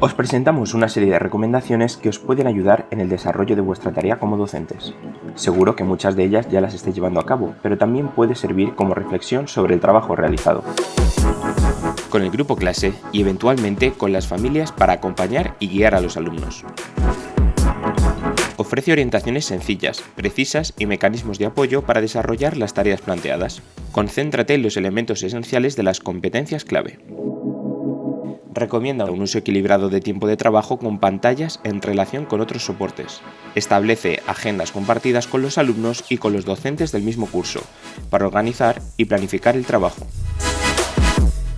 Os presentamos una serie de recomendaciones que os pueden ayudar en el desarrollo de vuestra tarea como docentes. Seguro que muchas de ellas ya las estáis llevando a cabo, pero también puede servir como reflexión sobre el trabajo realizado. Con el grupo clase y eventualmente con las familias para acompañar y guiar a los alumnos. Ofrece orientaciones sencillas, precisas y mecanismos de apoyo para desarrollar las tareas planteadas. Concéntrate en los elementos esenciales de las competencias clave recomienda un uso equilibrado de tiempo de trabajo con pantallas en relación con otros soportes. Establece agendas compartidas con los alumnos y con los docentes del mismo curso, para organizar y planificar el trabajo.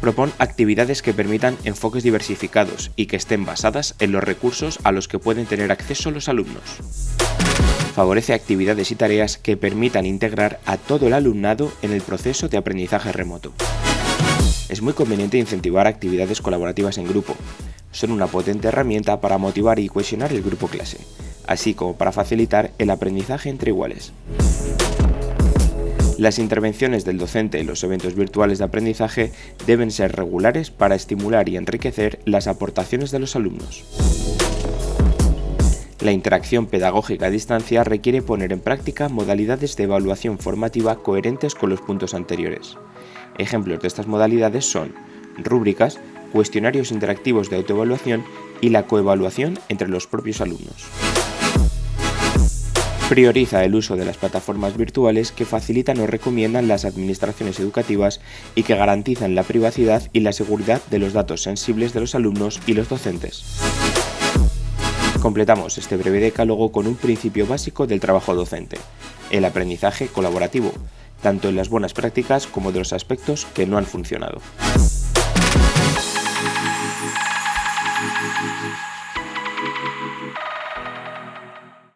Propon actividades que permitan enfoques diversificados y que estén basadas en los recursos a los que pueden tener acceso los alumnos. Favorece actividades y tareas que permitan integrar a todo el alumnado en el proceso de aprendizaje remoto. Es muy conveniente incentivar actividades colaborativas en grupo. Son una potente herramienta para motivar y cohesionar el grupo clase, así como para facilitar el aprendizaje entre iguales. Las intervenciones del docente en los eventos virtuales de aprendizaje deben ser regulares para estimular y enriquecer las aportaciones de los alumnos. La interacción pedagógica a distancia requiere poner en práctica modalidades de evaluación formativa coherentes con los puntos anteriores. Ejemplos de estas modalidades son rúbricas, cuestionarios interactivos de autoevaluación y la coevaluación entre los propios alumnos. Prioriza el uso de las plataformas virtuales que facilitan o recomiendan las administraciones educativas y que garantizan la privacidad y la seguridad de los datos sensibles de los alumnos y los docentes. Completamos este breve decálogo con un principio básico del trabajo docente, el aprendizaje colaborativo, tanto de las buenas prácticas como de los aspectos que no han funcionado.